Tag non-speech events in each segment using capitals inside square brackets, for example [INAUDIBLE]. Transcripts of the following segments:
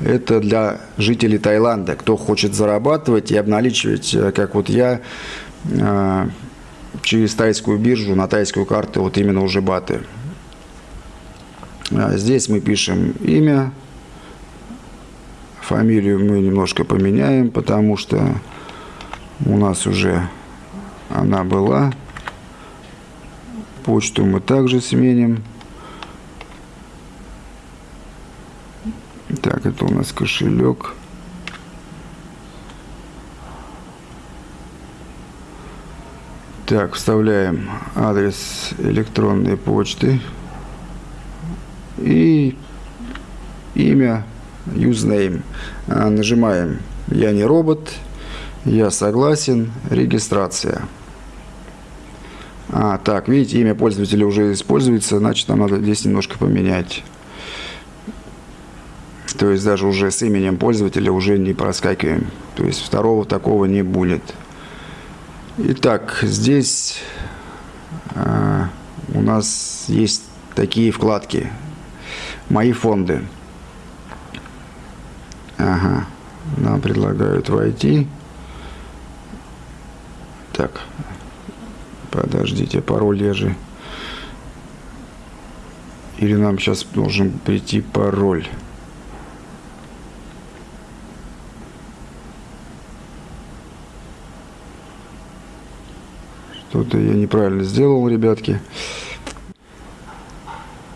Это для жителей Таиланда, кто хочет зарабатывать и обналичивать, э, как вот я, э, через тайскую биржу на тайскую карту, вот именно уже баты. А здесь мы пишем имя, фамилию мы немножко поменяем, потому что у нас уже она была. Почту мы также сменим. Так, это у нас кошелек. Так, вставляем адрес электронной почты и имя, username. А, нажимаем «Я не робот», «Я согласен», «Регистрация». А, так, видите, имя пользователя уже используется, значит, нам надо здесь немножко поменять. То есть даже уже с именем пользователя уже не проскакиваем. То есть второго такого не будет. Итак, здесь э, у нас есть такие вкладки. Мои фонды. Ага. Нам предлагают войти. Так. Подождите, пароль я же. Или нам сейчас должен прийти пароль. Что-то я неправильно сделал, ребятки.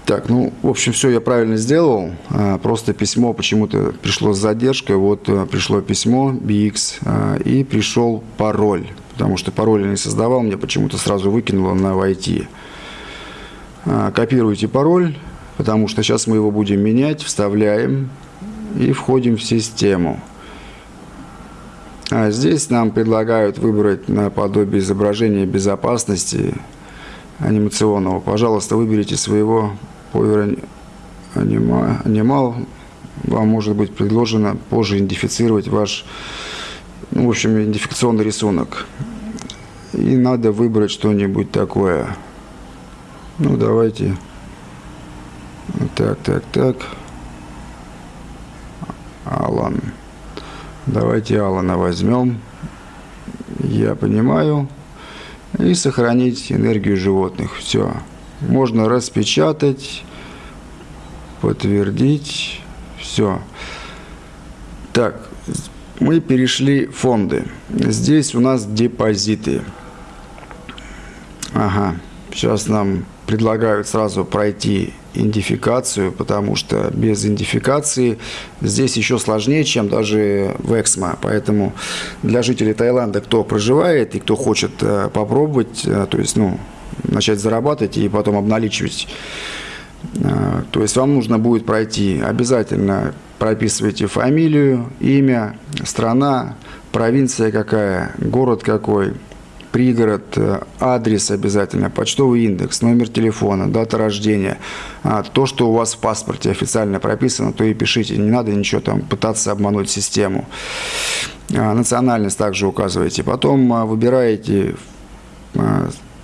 Так, ну, в общем, все я правильно сделал. А, просто письмо почему-то пришло с задержкой. Вот а, пришло письмо BX а, и пришел пароль. Потому что пароль я не создавал, мне почему-то сразу выкинуло на войти. Копируйте пароль, потому что сейчас мы его будем менять, вставляем и входим в систему. А здесь нам предлагают выбрать наподобие изображения безопасности анимационного. Пожалуйста, выберите своего повер анимал. Вам может быть предложено позже идентифицировать ваш, ну, в общем, идентификационный рисунок. И надо выбрать что-нибудь такое. Ну, давайте. Так, так, так. Алан. Давайте Алана возьмем. Я понимаю. И сохранить энергию животных. Все. Можно распечатать, подтвердить. Все. Так, мы перешли в фонды. Здесь у нас депозиты. Ага. Сейчас нам предлагают сразу пройти идентификацию, потому что без идентификации здесь еще сложнее, чем даже в Эксмо. Поэтому для жителей Таиланда, кто проживает и кто хочет э, попробовать, э, то есть, ну, начать зарабатывать и потом обналичивать, э, то есть вам нужно будет пройти обязательно прописывайте фамилию, имя, страна, провинция какая, город какой, пригород, э, адрес обязательно, почтовый индекс, номер телефона, дата рождения. А, то, что у вас в паспорте официально прописано, то и пишите. Не надо ничего там пытаться обмануть систему. А, национальность также указывайте. Потом а, выбираете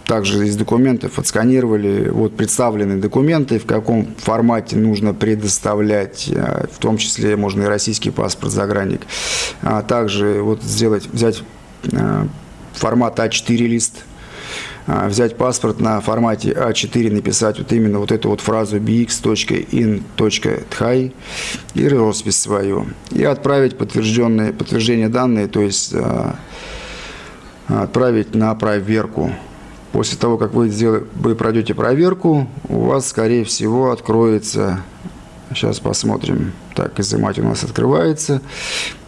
также из документов отсканировали, вот представлены документы, в каком формате нужно предоставлять, в том числе можно и российский паспорт загранник. А также вот сделать, взять формат А4 лист, а, взять паспорт на формате А4, написать вот именно вот эту вот фразу bx.in.thai и роспись свою. И отправить подтвержденные, подтверждение данные, то есть а, отправить на проверку. После того, как вы, сделали, вы пройдете проверку, у вас, скорее всего, откроется Сейчас посмотрим. Так, изымать у нас открывается.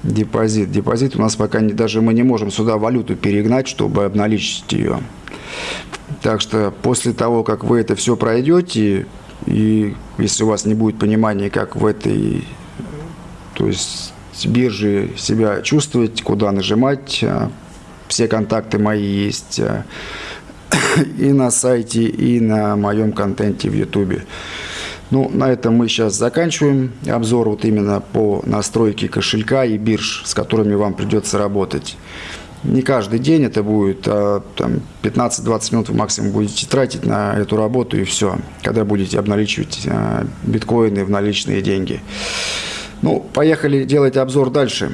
Депозит. Депозит у нас пока не, даже мы не можем сюда валюту перегнать, чтобы обналичить ее. Так что после того, как вы это все пройдете, и если у вас не будет понимания, как в этой, то есть бирже себя чувствовать, куда нажимать, а, все контакты мои есть а, [COUGHS] и на сайте, и на моем контенте в YouTube. Ну, на этом мы сейчас заканчиваем обзор вот именно по настройке кошелька и бирж, с которыми вам придется работать. Не каждый день это будет, а 15-20 минут вы максимум будете тратить на эту работу и все, когда будете обналичивать а, биткоины в наличные деньги. Ну, поехали делать обзор дальше.